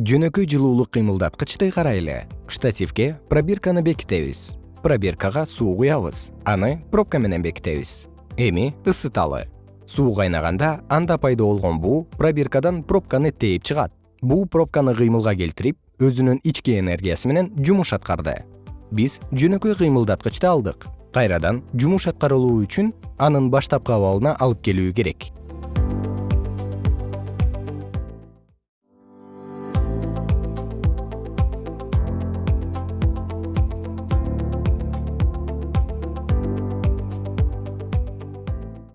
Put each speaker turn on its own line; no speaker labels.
жөнөкөй жылуулук кыймылдаткычты карайлы. Штативке пробирканы бекитебиз. Пробиркага суу куябыз. Аны пробка менен бекитебиз. Эми ысыталы. Суу кайнаганда анда пайда болгон буу пробиркадан пробканы тээп чыгат. Буу пробканы кыймылга келтирип өзүнүн ички энергиясы менен жумуш аткарды. Биз жөнөкөй кыймылдаткычты алдык. Кайрадан жумуш аткарылуу үчүн анын баштапкы абалына алып келүү керек.